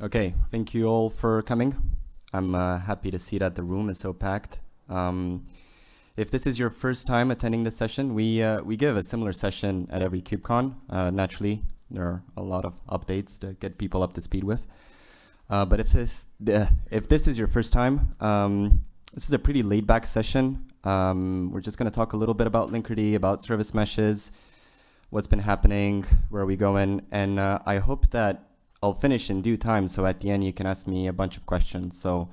Okay, thank you all for coming. I'm uh, happy to see that the room is so packed. Um, if this is your first time attending this session, we, uh, we give a similar session at every KubeCon. Uh, naturally, there are a lot of updates to get people up to speed with. Uh, but if this, if this is your first time, um, this is a pretty laid back session. Um, we're just going to talk a little bit about Linkerd, about service meshes, what's been happening, where are we going, and uh, I hope that I'll finish in due time, so at the end you can ask me a bunch of questions. So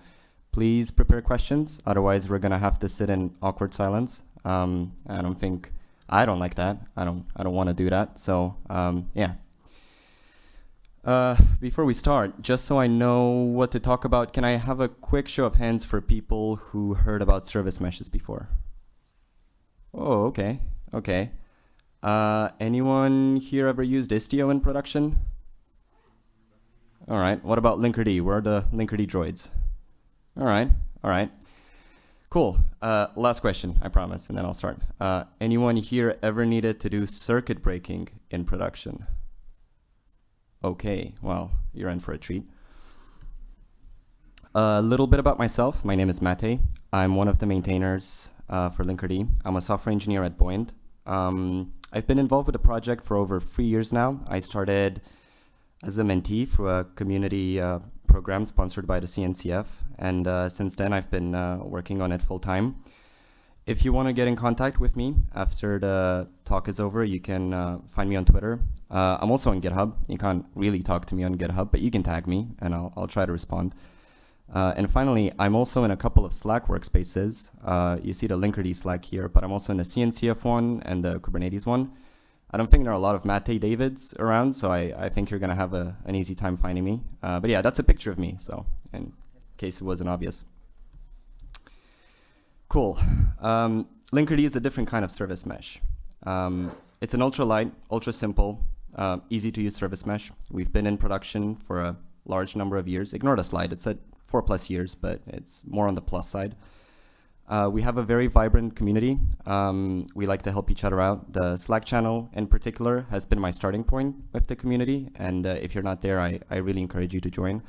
please prepare questions, otherwise we're gonna have to sit in awkward silence. Um, I don't think, I don't like that. I don't, I don't wanna do that, so um, yeah. Uh, before we start, just so I know what to talk about, can I have a quick show of hands for people who heard about service meshes before? Oh, okay, okay. Uh, anyone here ever used Istio in production? All right, what about Linkerd? Where are the Linkerd droids? All right, all right. Cool, uh, last question, I promise, and then I'll start. Uh, anyone here ever needed to do circuit breaking in production? Okay, well, you're in for a treat. A little bit about myself. My name is Matei. I'm one of the maintainers uh, for Linkerd. I'm a software engineer at Buoyant. Um, I've been involved with the project for over three years now. I started as a mentee for a community uh, program sponsored by the CNCF, and uh, since then I've been uh, working on it full time. If you want to get in contact with me after the talk is over, you can uh, find me on Twitter. Uh, I'm also on GitHub. You can't really talk to me on GitHub, but you can tag me, and I'll, I'll try to respond. Uh, and finally, I'm also in a couple of Slack workspaces. Uh, you see the Linkerd Slack here, but I'm also in the CNCF one and the Kubernetes one. I don't think there are a lot of Matei Davids around, so I, I think you're going to have a, an easy time finding me. Uh, but yeah, that's a picture of me, so in case it wasn't obvious. Cool. Um, Linkerd is a different kind of service mesh. Um, it's an ultra light, ultra simple, uh, easy to use service mesh. We've been in production for a large number of years. Ignore the slide, it's at four plus years, but it's more on the plus side. Uh, we have a very vibrant community. Um, we like to help each other out. The Slack channel in particular has been my starting point with the community. And uh, if you're not there, I, I really encourage you to join.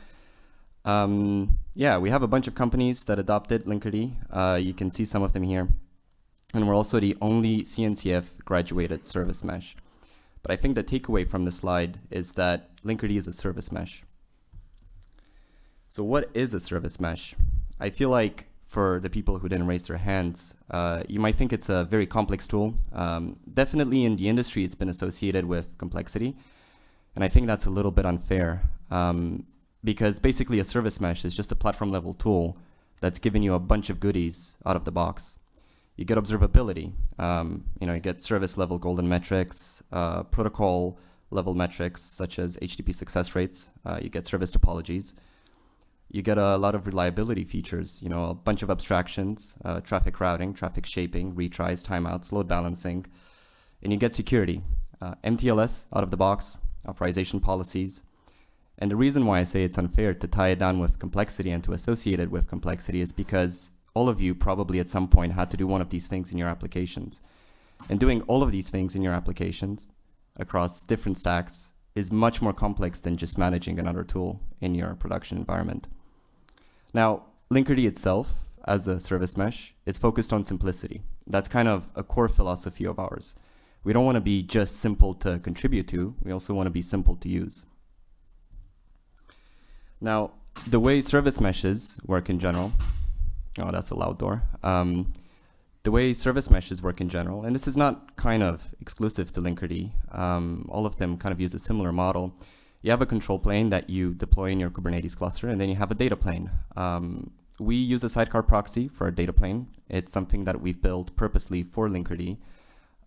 Um, yeah, we have a bunch of companies that adopted Linkerd. Uh, you can see some of them here. And we're also the only CNCF graduated service mesh. But I think the takeaway from the slide is that Linkerd is a service mesh. So what is a service mesh? I feel like for the people who didn't raise their hands, uh, you might think it's a very complex tool. Um, definitely in the industry, it's been associated with complexity. And I think that's a little bit unfair um, because basically a service mesh is just a platform level tool that's giving you a bunch of goodies out of the box. You get observability, um, you know, you get service level golden metrics, uh, protocol level metrics such as HTTP success rates, uh, you get service topologies, you get a lot of reliability features, you know, a bunch of abstractions, uh, traffic routing, traffic shaping, retries, timeouts, load balancing, and you get security, uh, MTLS out of the box, authorization policies. And the reason why I say it's unfair to tie it down with complexity and to associate it with complexity is because all of you probably at some point had to do one of these things in your applications. And doing all of these things in your applications across different stacks is much more complex than just managing another tool in your production environment. Now, Linkerd itself, as a service mesh, is focused on simplicity. That's kind of a core philosophy of ours. We don't want to be just simple to contribute to, we also want to be simple to use. Now, the way service meshes work in general, oh, that's a loud door. Um, the way service meshes work in general, and this is not kind of exclusive to Linkerd, um, all of them kind of use a similar model. You have a control plane that you deploy in your Kubernetes cluster, and then you have a data plane. Um, we use a sidecar proxy for our data plane. It's something that we've built purposely for Linkerd,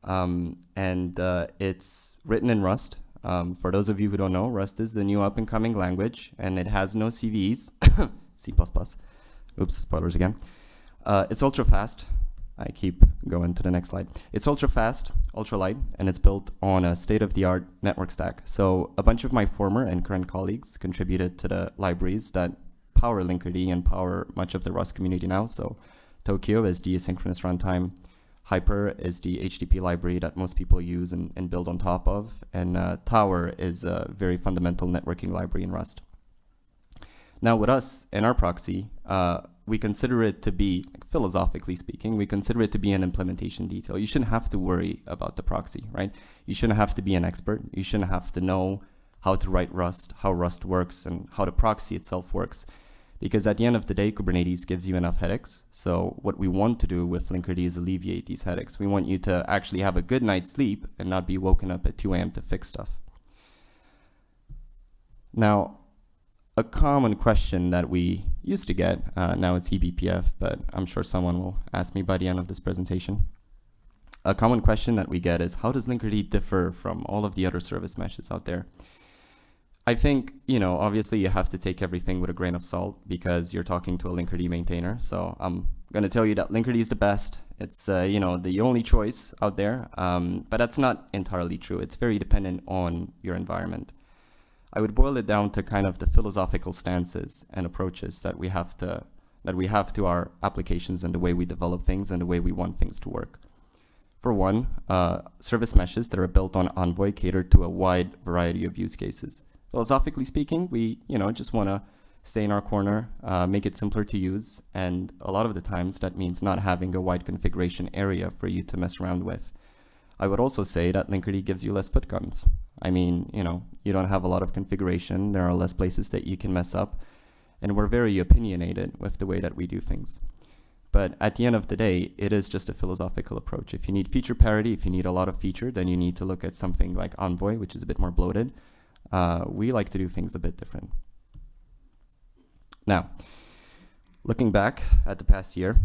um, and uh, it's written in Rust. Um, for those of you who don't know, Rust is the new up-and-coming language, and it has no CVEs, C++. Oops, spoilers again. Uh, it's ultra fast. I keep going to the next slide. It's ultra fast, ultra light, and it's built on a state-of-the-art network stack. So a bunch of my former and current colleagues contributed to the libraries that power Linkerd and power much of the Rust community now. So Tokio is the asynchronous runtime. Hyper is the HTTP library that most people use and, and build on top of. And uh, Tower is a very fundamental networking library in Rust. Now, with us and our proxy, uh, we consider it to be, philosophically speaking, we consider it to be an implementation detail. You shouldn't have to worry about the proxy, right? You shouldn't have to be an expert. You shouldn't have to know how to write Rust, how Rust works, and how the proxy itself works. Because at the end of the day, Kubernetes gives you enough headaches. So what we want to do with Linkerd is alleviate these headaches. We want you to actually have a good night's sleep and not be woken up at 2 a.m. to fix stuff. Now, a common question that we used to get, uh, now it's eBPF, but I'm sure someone will ask me by the end of this presentation. A common question that we get is how does Linkerd differ from all of the other service meshes out there? I think, you know, obviously you have to take everything with a grain of salt because you're talking to a Linkerd maintainer. So I'm going to tell you that Linkerd is the best. It's, uh, you know, the only choice out there. Um, but that's not entirely true. It's very dependent on your environment. I would boil it down to kind of the philosophical stances and approaches that we have to that we have to our applications and the way we develop things and the way we want things to work. For one, uh, service meshes that are built on Envoy cater to a wide variety of use cases philosophically speaking, we you know just want to stay in our corner, uh, make it simpler to use, and a lot of the times that means not having a wide configuration area for you to mess around with. I would also say that Linkerd gives you less foot guns. I mean, you know, you don't have a lot of configuration, there are less places that you can mess up, and we're very opinionated with the way that we do things. But at the end of the day, it is just a philosophical approach. If you need feature parity, if you need a lot of feature, then you need to look at something like Envoy, which is a bit more bloated. Uh, we like to do things a bit different. Now, looking back at the past year,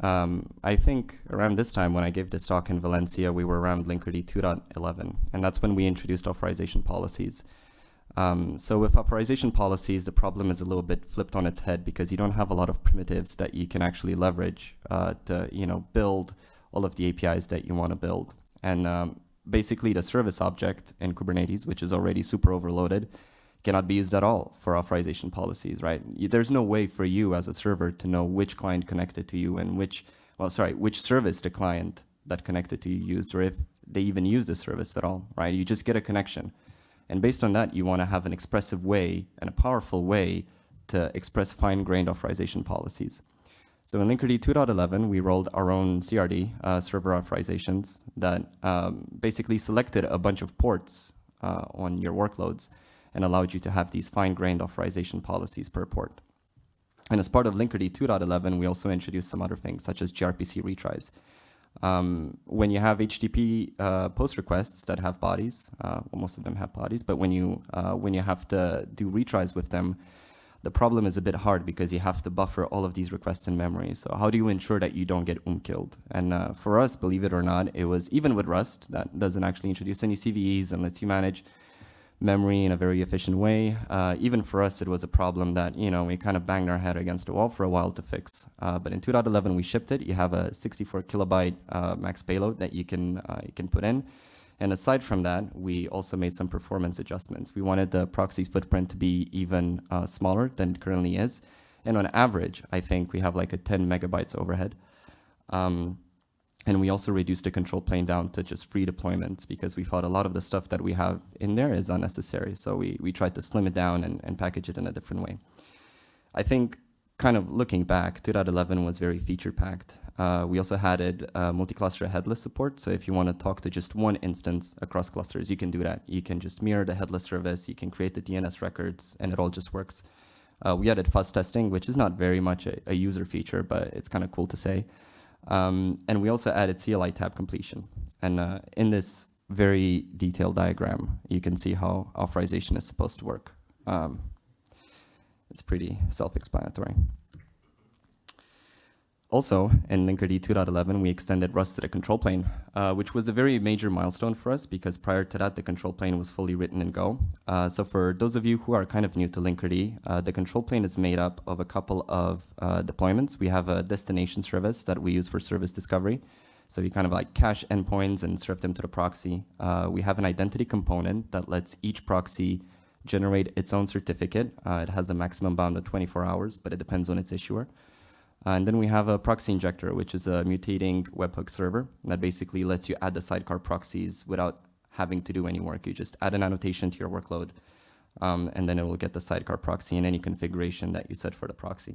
um, I think around this time when I gave this talk in Valencia, we were around Linkerd 2.11, and that's when we introduced authorization policies. Um, so with authorization policies, the problem is a little bit flipped on its head because you don't have a lot of primitives that you can actually leverage uh, to, you know, build all of the APIs that you want to build. And um, basically the service object in Kubernetes, which is already super overloaded, cannot be used at all for authorization policies, right? There's no way for you as a server to know which client connected to you and which, well, sorry, which service the client that connected to you used, or if they even use the service at all, right? You just get a connection. And based on that, you want to have an expressive way and a powerful way to express fine-grained authorization policies. So in Linkerd 2.11, we rolled our own CRD, uh, server authorizations, that um, basically selected a bunch of ports uh, on your workloads and allowed you to have these fine-grained authorization policies per port. And as part of Linkerd 2.11, we also introduced some other things, such as gRPC retries. Um, when you have HTTP uh, post requests that have bodies, uh, well, most of them have bodies, but when you, uh, when you have to do retries with them, the problem is a bit hard because you have to buffer all of these requests in memory. So how do you ensure that you don't get um killed? And uh, for us, believe it or not, it was even with Rust that doesn't actually introduce any CVEs and lets you manage memory in a very efficient way. Uh, even for us, it was a problem that, you know, we kind of banged our head against a wall for a while to fix. Uh, but in 2.11, we shipped it. You have a 64 kilobyte uh, max payload that you can, uh, you can put in. And aside from that, we also made some performance adjustments. We wanted the proxy footprint to be even uh, smaller than it currently is. And on average, I think we have like a 10 megabytes overhead. Um, and we also reduced the control plane down to just free deployments because we thought a lot of the stuff that we have in there is unnecessary. So we, we tried to slim it down and, and package it in a different way. I think kind of looking back, 2.11 was very feature packed. Uh, we also added uh, multi-cluster headless support. So if you want to talk to just one instance across clusters, you can do that. You can just mirror the headless service. You can create the DNS records, and it all just works. Uh, we added fuzz testing, which is not very much a, a user feature, but it's kind of cool to say. Um, and we also added CLI tab completion. And uh, in this very detailed diagram, you can see how authorization is supposed to work. Um, it's pretty self-explanatory. Also, in Linkerd 2.11, we extended Rust to the control plane, uh, which was a very major milestone for us because prior to that, the control plane was fully written in Go. Uh, so for those of you who are kind of new to Linkerd, uh, the control plane is made up of a couple of uh, deployments. We have a destination service that we use for service discovery. So we kind of like cache endpoints and serve them to the proxy. Uh, we have an identity component that lets each proxy generate its own certificate. Uh, it has a maximum bound of 24 hours, but it depends on its issuer. Uh, and then we have a proxy injector, which is a mutating webhook server that basically lets you add the sidecar proxies without having to do any work. You just add an annotation to your workload, Um, and then it will get the sidecar proxy in any configuration that you set for the proxy.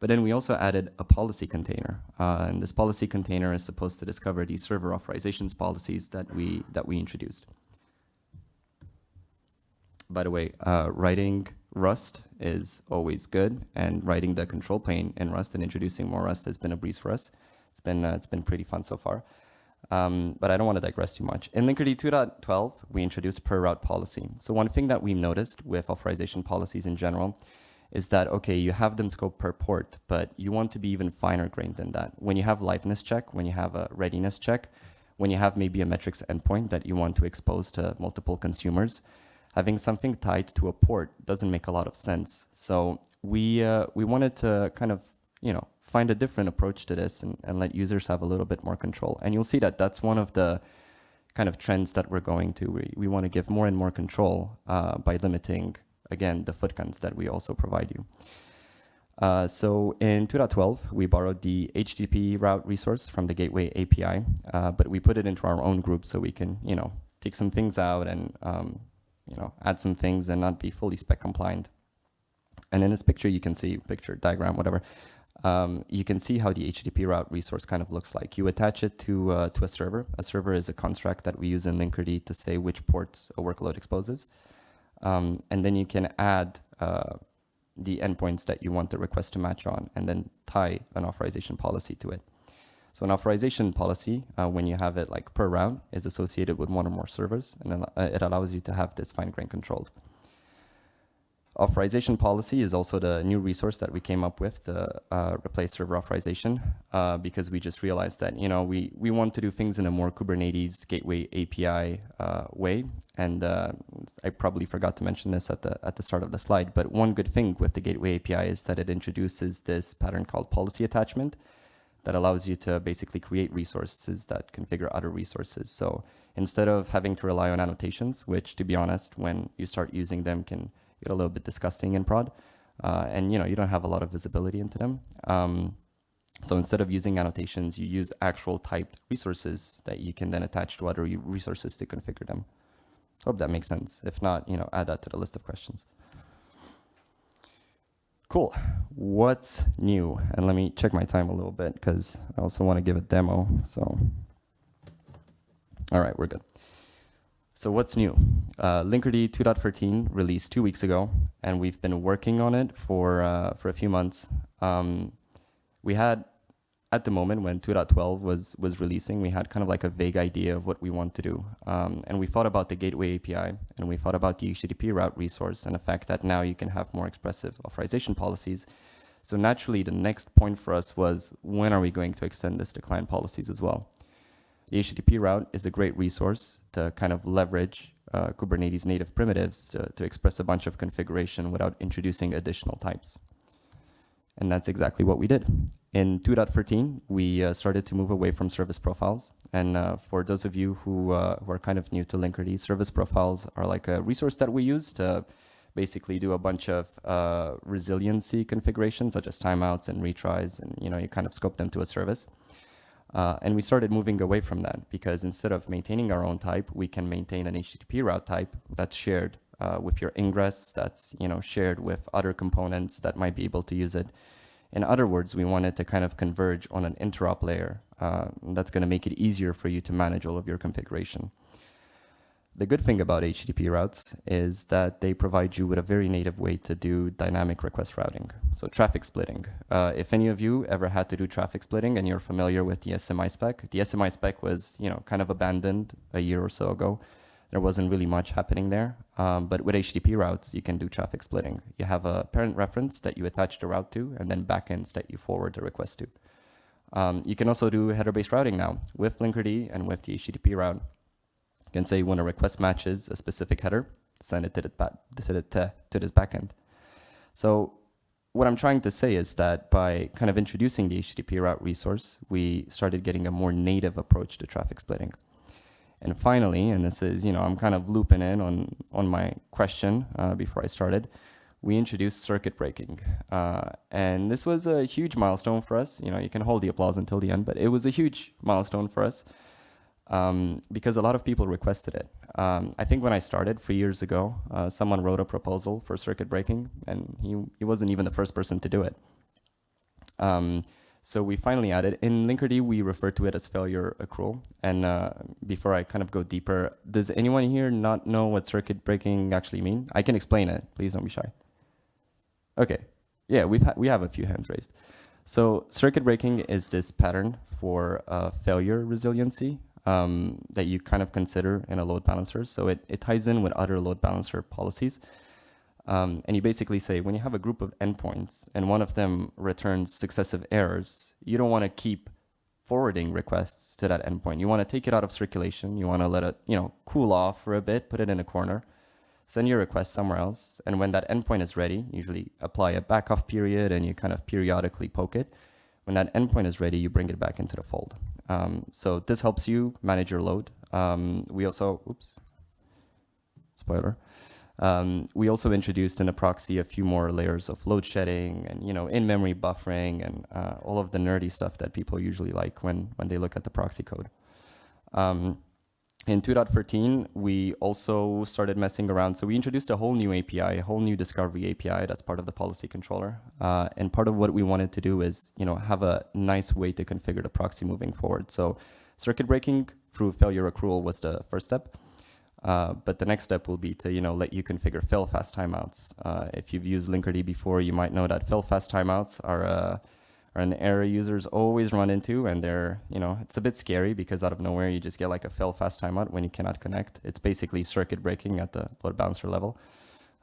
But then we also added a policy container. Uh, and this policy container is supposed to discover these server authorizations policies that we, that we introduced. By the way, uh, writing Rust is always good, and writing the control plane in Rust and introducing more Rust has been a breeze for us. It's been, uh, it's been pretty fun so far. Um, but I don't want to digress too much. In Linkerd 2.12, we introduced per route policy. So one thing that we noticed with authorization policies in general is that, okay, you have them scoped per port, but you want to be even finer grained than that. When you have liveness check, when you have a readiness check, when you have maybe a metrics endpoint that you want to expose to multiple consumers, having something tied to a port doesn't make a lot of sense. So we, uh, we wanted to kind of, you know, find a different approach to this and, and let users have a little bit more control. And you'll see that that's one of the kind of trends that we're going to. We, we want to give more and more control uh, by limiting again, the footguns that we also provide you. Uh, so in 2.12, we borrowed the HTTP route resource from the Gateway API, uh, but we put it into our own group so we can, you know, take some things out and, um, you know, add some things and not be fully spec compliant. And in this picture, you can see, picture, diagram, whatever, um, you can see how the HTTP route resource kind of looks like. You attach it to, uh, to a server. A server is a construct that we use in Linkerd to say which ports a workload exposes. Um, and then you can add uh, the endpoints that you want the request to match on and then tie an authorization policy to it. So an authorization policy, uh, when you have it like per round, is associated with one or more servers, and it allows you to have this fine-grained control. Authorization policy is also the new resource that we came up with to uh, replace server authorization uh, because we just realized that, you know, we, we want to do things in a more Kubernetes gateway API uh, way. And uh, I probably forgot to mention this at the, at the start of the slide, but one good thing with the gateway API is that it introduces this pattern called policy attachment that allows you to basically create resources that configure other resources. So instead of having to rely on annotations, which to be honest, when you start using them can get a little bit disgusting in prod. Uh, and you know, you don't have a lot of visibility into them. Um, so instead of using annotations, you use actual typed resources that you can then attach to other resources to configure them. Hope that makes sense. If not, you know, add that to the list of questions. Cool. What's new? And let me check my time a little bit because I also want to give a demo. So, all right, we're good. So what's new? Uh, Linkerd 2.13 released two weeks ago, and we've been working on it for, uh, for a few months. Um, we had, at the moment when 2.12 was, was releasing, we had kind of like a vague idea of what we want to do. Um, and we thought about the Gateway API, and we thought about the HTTP route resource, and the fact that now you can have more expressive authorization policies. So naturally, the next point for us was, when are we going to extend this to client policies as well? The HTTP route is a great resource to kind of leverage uh, Kubernetes native primitives to, to express a bunch of configuration without introducing additional types. And that's exactly what we did. In 2.13, we uh, started to move away from service profiles. And uh, for those of you who, uh, who are kind of new to Linkerd, service profiles are like a resource that we use to basically do a bunch of uh, resiliency configurations, such as timeouts and retries, and you know you kind of scope them to a service. Uh, and we started moving away from that because instead of maintaining our own type, we can maintain an HTTP route type that's shared uh, with your ingress, that's you know shared with other components that might be able to use it. In other words, we wanted to kind of converge on an interop layer uh, that's going to make it easier for you to manage all of your configuration. The good thing about HTTP routes is that they provide you with a very native way to do dynamic request routing. So traffic splitting. Uh, if any of you ever had to do traffic splitting and you're familiar with the SMI spec, the SMI spec was you know kind of abandoned a year or so ago. There wasn't really much happening there. Um, but with HTTP routes, you can do traffic splitting. You have a parent reference that you attach the route to and then backends that you forward the request to. Um, you can also do header-based routing now with Linkerd and with the HTTP route You can say when a request matches a specific header, send it to, the, to, to this backend. So what I'm trying to say is that by kind of introducing the HTTP route resource, we started getting a more native approach to traffic splitting. And finally, and this is, you know, I'm kind of looping in on, on my question uh, before I started, we introduced circuit breaking. Uh, and this was a huge milestone for us. You know, you can hold the applause until the end, but it was a huge milestone for us. um, because a lot of people requested it. Um, I think when I started three years ago, uh, someone wrote a proposal for circuit breaking, and he, he wasn't even the first person to do it. Um, so we finally added, in Linkerd, we refer to it as failure accrual. And uh, before I kind of go deeper, does anyone here not know what circuit breaking actually mean? I can explain it, please don't be shy. Okay, yeah, we've we have a few hands raised. So circuit breaking is this pattern for uh, failure resiliency um, that you kind of consider in a load balancer. So it, it ties in with other load balancer policies. Um, and you basically say when you have a group of endpoints and one of them returns successive errors, you don't want to keep forwarding requests to that endpoint. You want to take it out of circulation. You want to let it, you know, cool off for a bit, put it in a corner, send your request somewhere else. And when that endpoint is ready, usually apply a backoff period and you kind of periodically poke it. When that endpoint is ready, you bring it back into the fold. Um, so this helps you manage your load. Um, we also, oops, spoiler. Um, we also introduced in the proxy a few more layers of load shedding and you know in-memory buffering and uh, all of the nerdy stuff that people usually like when when they look at the proxy code. Um, in 2.13, we also started messing around. So we introduced a whole new API, a whole new discovery API that's part of the policy controller. Uh, and part of what we wanted to do is, you know, have a nice way to configure the proxy moving forward. So circuit breaking through failure accrual was the first step. Uh, but the next step will be to, you know, let you configure fail fast timeouts. Uh, if you've used Linkerd before, you might know that fail fast timeouts are uh, are an error users always run into and they're, you know, it's a bit scary because out of nowhere you just get like a fail fast timeout when you cannot connect. It's basically circuit breaking at the load balancer level.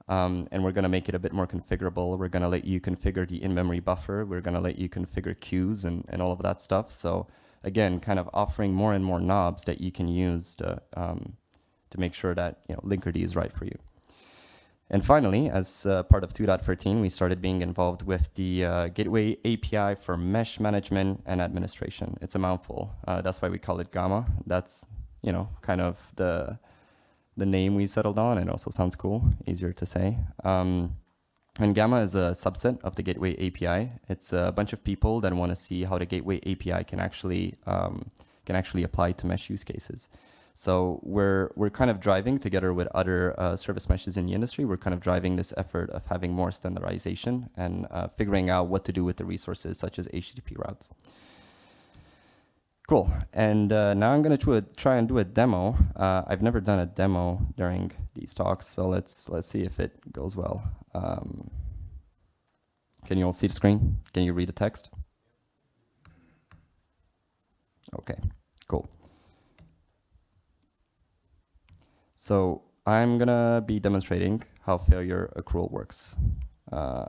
Um, and we're going to make it a bit more configurable. We're going to let you configure the in-memory buffer. We're going to let you configure queues and, and all of that stuff. So again, kind of offering more and more knobs that you can use to, um, to make sure that you know, Linkerd is right for you. And finally, as uh, part of 2.13, we started being involved with the uh, Gateway API for mesh management and administration. It's a mouthful. Uh, that's why we call it Gamma. That's, you know, kind of the, the name we settled on. It also sounds cool, easier to say. Um, and Gamma is a subset of the Gateway API. It's a bunch of people that want to see how the Gateway API can actually, um, can actually apply to mesh use cases. So we're, we're kind of driving together with other uh, service meshes in the industry, we're kind of driving this effort of having more standardization and uh, figuring out what to do with the resources such as HTTP routes. Cool, and uh, now I'm gonna try and do a demo. Uh, I've never done a demo during these talks, so let's, let's see if it goes well. Um, can you all see the screen? Can you read the text? Okay, cool. So I'm gonna be demonstrating how failure accrual works. Uh,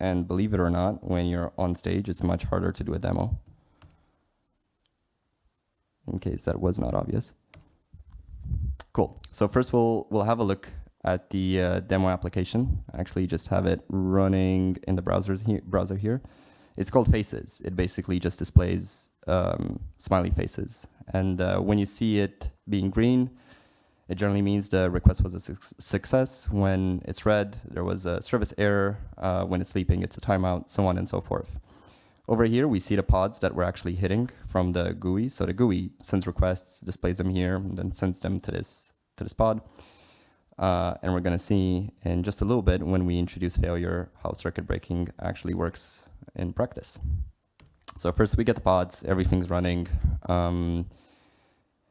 and believe it or not, when you're on stage, it's much harder to do a demo. In case that was not obvious. Cool. So first we'll, we'll have a look at the uh, demo application. I actually just have it running in the browser, he browser here. It's called Faces. It basically just displays um, smiley faces. And uh, when you see it being green, it generally means the request was a su success. When it's red, there was a service error. Uh, when it's sleeping, it's a timeout, so on and so forth. Over here, we see the pods that we're actually hitting from the GUI. So the GUI sends requests, displays them here, and then sends them to this, to this pod. Uh, and we're going to see in just a little bit when we introduce failure how circuit breaking actually works in practice. So first we get the pods, everything's running. Um,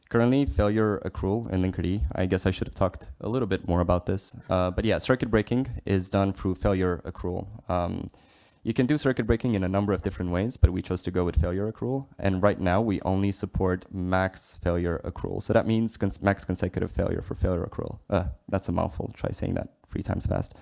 Currently, failure accrual in Linkerd. I guess I should have talked a little bit more about this. Uh, but yeah, circuit breaking is done through failure accrual. Um, you can do circuit breaking in a number of different ways, but we chose to go with failure accrual. And right now, we only support max failure accrual. So that means cons max consecutive failure for failure accrual. Uh, that's a mouthful. Try saying that three times fast.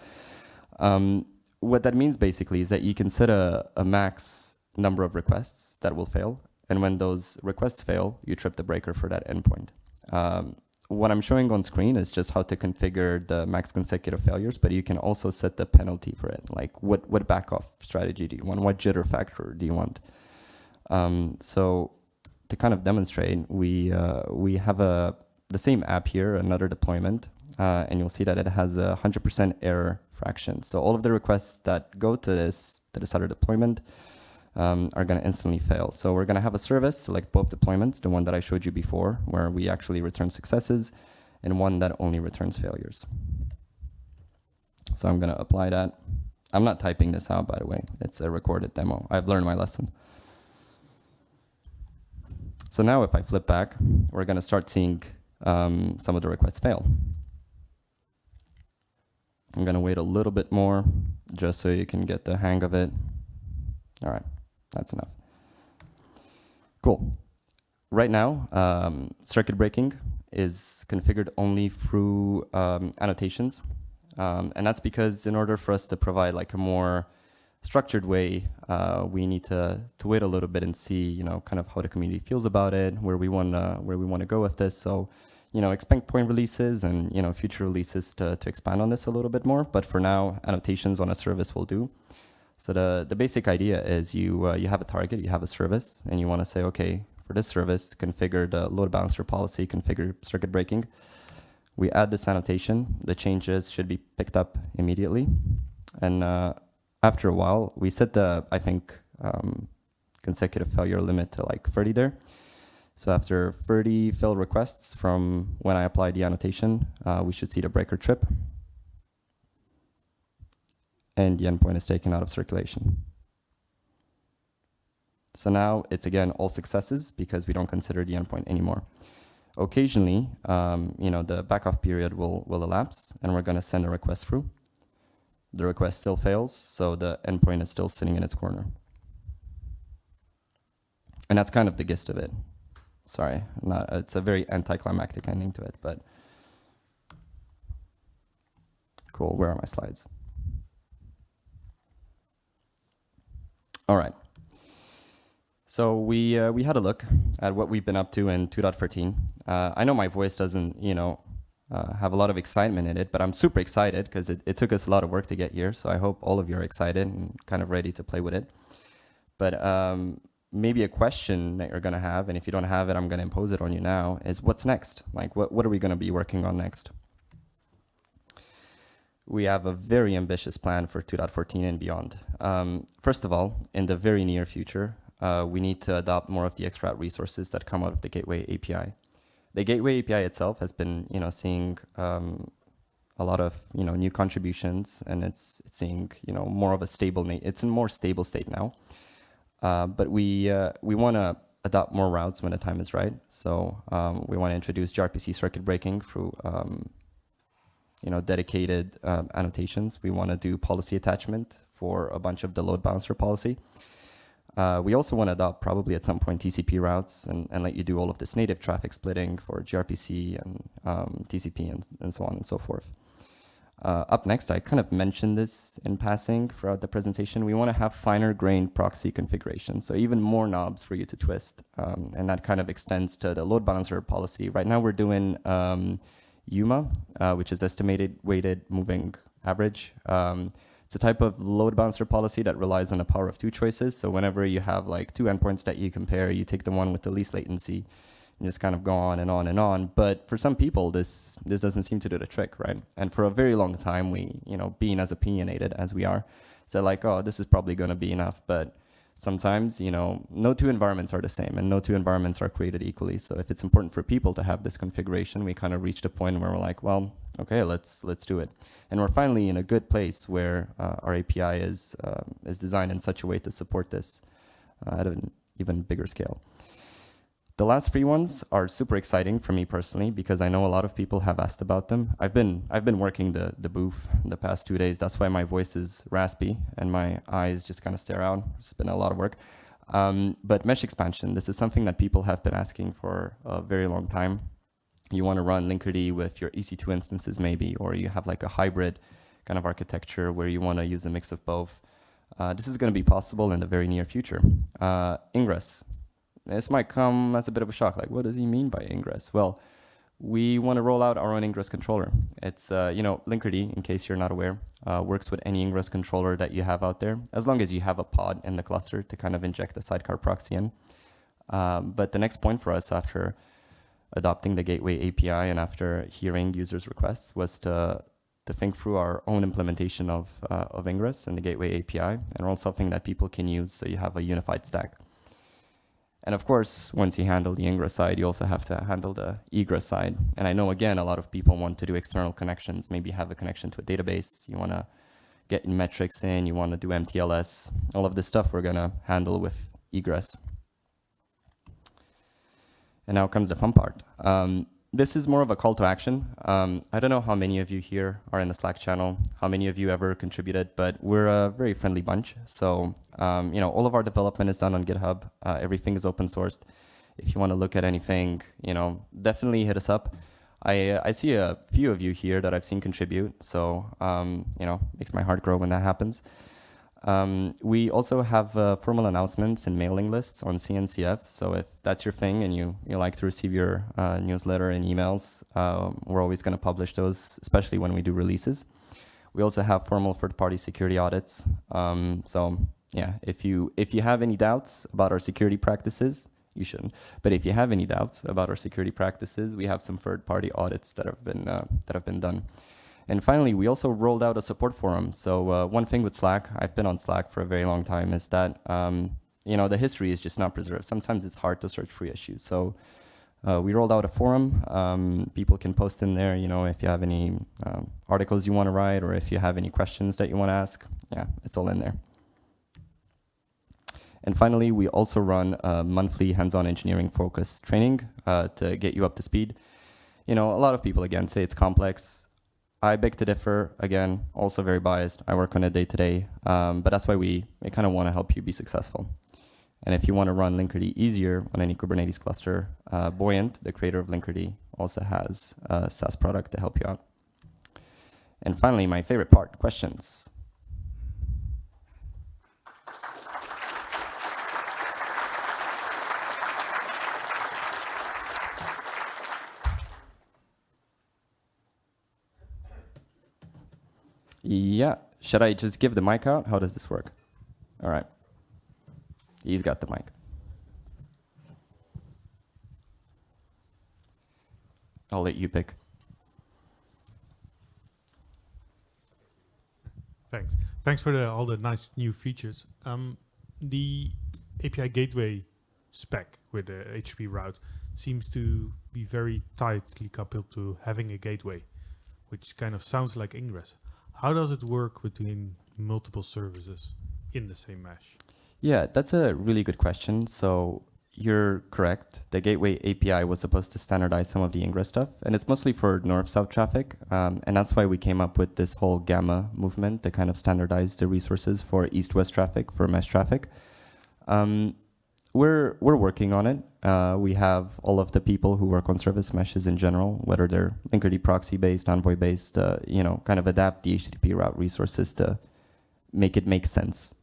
Um, what that means basically is that you can set a, a max number of requests that will fail and when those requests fail, you trip the breaker for that endpoint. Um, what I'm showing on screen is just how to configure the max consecutive failures, but you can also set the penalty for it. Like what, what backoff strategy do you want? What jitter factor do you want? Um, so to kind of demonstrate, we, uh, we have a, the same app here, another deployment, uh, and you'll see that it has a 100% error fraction. So all of the requests that go to this, to this other deployment, um, are going to instantly fail. So we're going to have a service select both deployments, the one that I showed you before, where we actually return successes, and one that only returns failures. So I'm going to apply that. I'm not typing this out, by the way. It's a recorded demo. I've learned my lesson. So now if I flip back, we're going to start seeing um, some of the requests fail. I'm going to wait a little bit more just so you can get the hang of it. All right, that's enough. Cool. Right now, um, circuit breaking is configured only through um, annotations. Um, and that's because in order for us to provide like a more structured way, uh, we need to, to wait a little bit and see, you know, kind of how the community feels about it, where we want to where we want to go with this. So you know, expect point releases and, you know, future releases to, to expand on this a little bit more. But for now, annotations on a service will do. So the, the basic idea is you, uh, you have a target, you have a service, and you want to say, okay, for this service, configure the load balancer policy, configure circuit breaking. We add this annotation. The changes should be picked up immediately. And uh, after a while, we set the, I think, um, consecutive failure limit to like 30 there. So after 30 fill requests from when I apply the annotation, uh, we should see the breaker trip. And the endpoint is taken out of circulation. So now it's again all successes because we don't consider the endpoint anymore. Occasionally, um, you know, the backoff period will, will elapse and we're going to send a request through. The request still fails, so the endpoint is still sitting in its corner. And that's kind of the gist of it. Sorry, not, it's a very anticlimactic ending to it, but cool. Where are my slides? All right. So we uh, we had a look at what we've been up to in 2.14. Uh, I know my voice doesn't, you know, uh, have a lot of excitement in it, but I'm super excited because it, it took us a lot of work to get here. So I hope all of you are excited and kind of ready to play with it. But um, maybe a question that you're going to have, and if you don't have it, I'm going to impose it on you now, is what's next? Like, what, what are we going to be working on next? We have a very ambitious plan for 2.14 and beyond. Um, first of all, in the very near future, uh, we need to adopt more of the XRoute resources that come out of the Gateway API. The Gateway API itself has been, you know, seeing um, a lot of, you know, new contributions, and it's, it's seeing, you know, more of a stable, it's in more stable state now. Uh, but we, uh, we want to adopt more routes when the time is right. So um, we want to introduce gRPC circuit breaking through um, you know, dedicated um, annotations. We want to do policy attachment for a bunch of the load balancer policy. Uh, we also want to adopt probably at some point TCP routes and, and let you do all of this native traffic splitting for gRPC and um, TCP and, and so on and so forth. Uh, up next, I kind of mentioned this in passing throughout the presentation. We want to have finer grained proxy configuration, so even more knobs for you to twist, um, and that kind of extends to the load balancer policy. Right now, we're doing um, EWMA, uh, which is estimated weighted moving average. Um, it's a type of load balancer policy that relies on a power of two choices. So whenever you have like two endpoints that you compare, you take the one with the least latency and just kind of go on and on and on. But for some people, this this doesn't seem to do the trick, right? And for a very long time, we, you know, being as opinionated as we are, said like, oh, this is probably going to be enough. But sometimes, you know, no two environments are the same, and no two environments are created equally. So if it's important for people to have this configuration, we kind of reached a point where we're like, well, okay, let's let's do it. And we're finally in a good place where uh, our API is uh, is designed in such a way to support this uh, at an even bigger scale. The last three ones are super exciting for me personally because I know a lot of people have asked about them. I've been I've been working the the booth the past two days. That's why my voice is raspy and my eyes just kind of stare out. It's been a lot of work. Um, but mesh expansion, this is something that people have been asking for a very long time. You want to run Linkerd with your EC2 instances maybe, or you have like a hybrid kind of architecture where you want to use a mix of both. Uh, this is going to be possible in the very near future. Uh, Ingress, this might come as a bit of a shock. Like, what does he mean by ingress? Well, we want to roll out our own ingress controller. It's, uh, you know, Linkerd, in case you're not aware, uh, works with any ingress controller that you have out there, as long as you have a pod in the cluster to kind of inject the sidecar proxy in. Um, but the next point for us after adopting the Gateway API and after hearing users' requests was to to think through our own implementation of, uh, of Ingress and the Gateway API, and all something that people can use so you have a unified stack. And of course, once you handle the ingress side, you also have to handle the egress side. And I know, again, a lot of people want to do external connections, maybe have a connection to a database. You want to get metrics in, you want to do MTLS. All of this stuff we're going to handle with egress. And now comes the fun part. Um, this is more of a call to action. Um, I don't know how many of you here are in the Slack channel, how many of you ever contributed, but we're a very friendly bunch. So, um, you know, all of our development is done on GitHub. Uh, everything is open sourced. If you want to look at anything, you know, definitely hit us up. I, I see a few of you here that I've seen contribute. So, um, you know, makes my heart grow when that happens. Um, we also have uh, formal announcements and mailing lists on CNCF. So if that's your thing and you, you like to receive your uh, newsletter and emails, uh, we're always going to publish those, especially when we do releases. We also have formal third-party security audits. Um, so yeah, if you if you have any doubts about our security practices, you shouldn't. But if you have any doubts about our security practices, we have some third-party audits that have been uh, that have been done. And finally, we also rolled out a support forum. So uh, one thing with Slack, I've been on Slack for a very long time, is that um, you know the history is just not preserved. Sometimes it's hard to search for issues. So uh, we rolled out a forum. Um, people can post in there. You know, if you have any um, articles you want to write, or if you have any questions that you want to ask, yeah, it's all in there. And finally, we also run a monthly hands-on engineering focused training uh, to get you up to speed. You know, a lot of people again say it's complex. I beg to differ. Again, also very biased. I work on it day to day, um, but that's why we, we kind of want to help you be successful. And if you want to run Linkerd easier on any Kubernetes cluster, uh, Buoyant, the creator of Linkerd, also has a SaaS product to help you out. And finally, my favorite part, questions. Yeah. Should I just give the mic out? How does this work? All right. He's got the mic. I'll let you pick. Thanks. Thanks for the, all the nice new features. Um, the API gateway spec with the HTTP route seems to be very tightly coupled to having a gateway, which kind of sounds like Ingress. How does it work between multiple services in the same mesh? Yeah, that's a really good question. So you're correct. The Gateway API was supposed to standardize some of the Ingress stuff, and it's mostly for north-south traffic. Um, and that's why we came up with this whole Gamma movement to kind of standardize the resources for east-west traffic, for mesh traffic. Um, we're we're working on it. Uh, we have all of the people who work on service meshes in general, whether they're Linkerd proxy based, Envoy based, uh, you know, kind of adapt the HTTP route resources to make it make sense.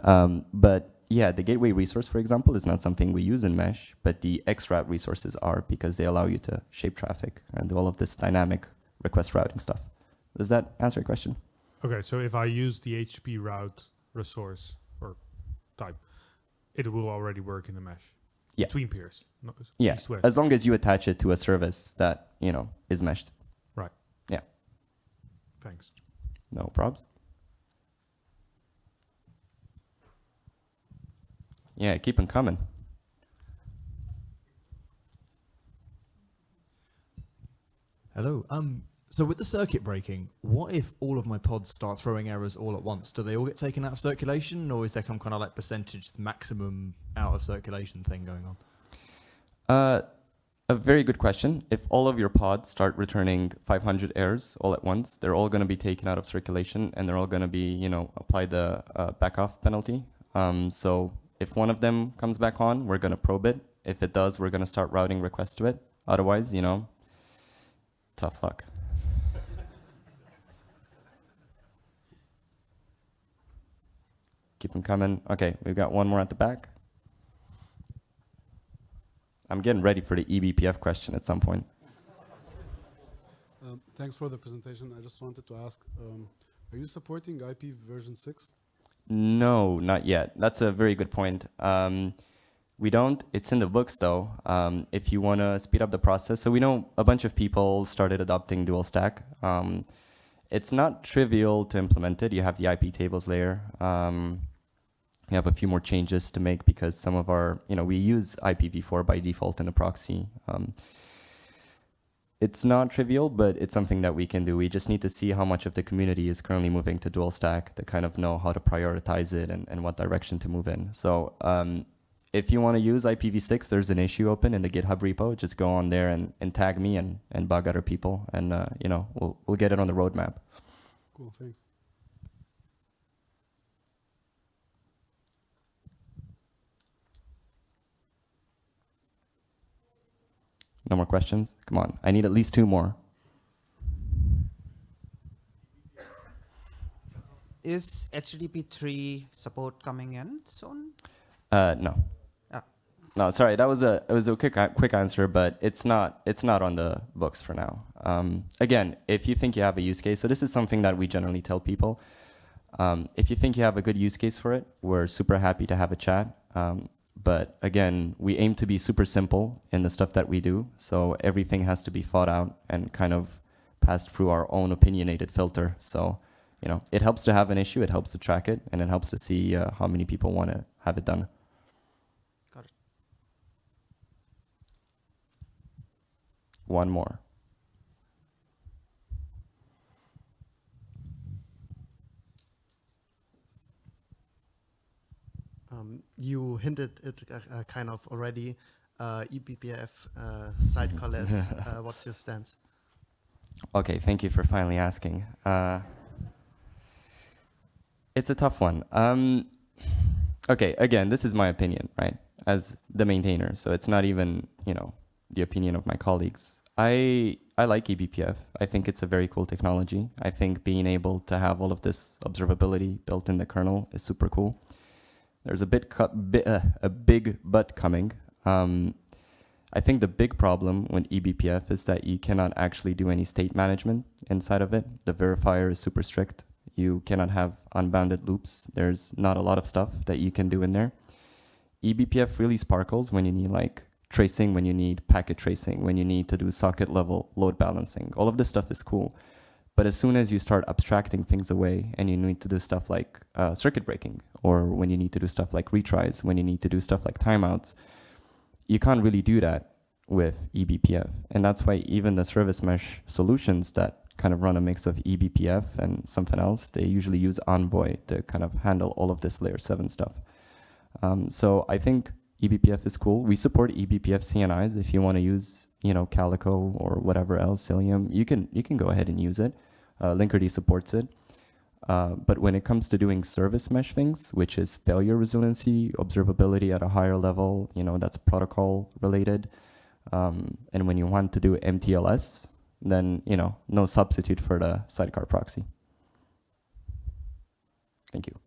Um, but yeah, the gateway resource, for example, is not something we use in mesh, but the XRoute resources are because they allow you to shape traffic and do all of this dynamic request routing stuff. Does that answer your question? Okay, so if I use the HTTP route resource or type, it will already work in the mesh yeah. between peers. yeah, as long as you attach it to a service that you know is meshed. Right. Yeah. Thanks. No probs. Yeah, keep them coming. Hello. Um, so with the circuit breaking, what if all of my pods start throwing errors all at once? Do they all get taken out of circulation, or is there some kind of like percentage maximum out of circulation thing going on? Uh, a very good question. If all of your pods start returning 500 errors all at once, they're all going to be taken out of circulation, and they're all going to be, you know, apply the uh, back off penalty. Um, so if one of them comes back on, we're going to probe it. If it does, we're going to start routing requests to it. Otherwise, you know, tough luck. Keep them coming. Okay, we've got one more at the back. I'm getting ready for the eBPF question at some point. Um, thanks for the presentation. I just wanted to ask, um, are you supporting IP version 6? No, not yet. That's a very good point. Um, we don't. It's in the books, though, um, if you want to speed up the process. So we know a bunch of people started adopting dual stack. Um, it's not trivial to implement it. You have the IP tables layer. We have a few more changes to make because some of our, you know, we use IPv4 by default in the proxy. Um, it's not trivial, but it's something that we can do. We just need to see how much of the community is currently moving to dual stack to kind of know how to prioritize it and, and what direction to move in. So um, if you want to use IPv6, there's an issue open in the GitHub repo. Just go on there and, and tag me and, and bug other people, and uh, you know we'll we'll get it on the roadmap. Cool, thanks. No more questions? Come on, I need at least two more. Is HTTP 3 support coming in soon? Uh, no. Ah. No, sorry. That was a it was a quick quick answer, but it's not it's not on the books for now. Um, again, if you think you have a use case, so this is something that we generally tell people. Um, if you think you have a good use case for it, we're super happy to have a chat. Um, but again, we aim to be super simple in the stuff that we do, so everything has to be thought out and kind of passed through our own opinionated filter. So, you know, it helps to have an issue, it helps to track it, and it helps to see uh, how many people want to have it done. Got it. One more. Um, you hinted it uh, uh, kind of already. Uh, eBPF uh, sidecarless. uh, what's your stance? Okay, thank you for finally asking. Uh, it's a tough one. Um, okay, again, this is my opinion, right? As the maintainer, so it's not even you know the opinion of my colleagues. I I like eBPF. I think it's a very cool technology. I think being able to have all of this observability built in the kernel is super cool. There's a bit bi- uh, a big but coming. Um, I think the big problem with eBPF is that you cannot actually do any state management inside of it. The verifier is super strict. You cannot have unbounded loops. There's not a lot of stuff that you can do in there. EBPF really sparkles when you need like tracing, when you need packet tracing, when you need to do socket level load balancing. All of this stuff is cool. But as soon as you start abstracting things away and you need to do stuff like uh, circuit breaking, or when you need to do stuff like retries, when you need to do stuff like timeouts, you can't really do that with eBPF. And that's why even the service mesh solutions that kind of run a mix of eBPF and something else, they usually use Envoy to kind of handle all of this layer 7 stuff. Um, so I think eBPF is cool. We support eBPF CNIs. If you want to use, you know, Calico or whatever else, Cilium, you can you can go ahead and use it. Uh, Linkerd supports it. Uh, but when it comes to doing service mesh things, which is failure resiliency, observability at a higher level, you know, that's protocol related. Um, and when you want to do MTLS, then, you know, no substitute for the sidecar proxy. Thank you.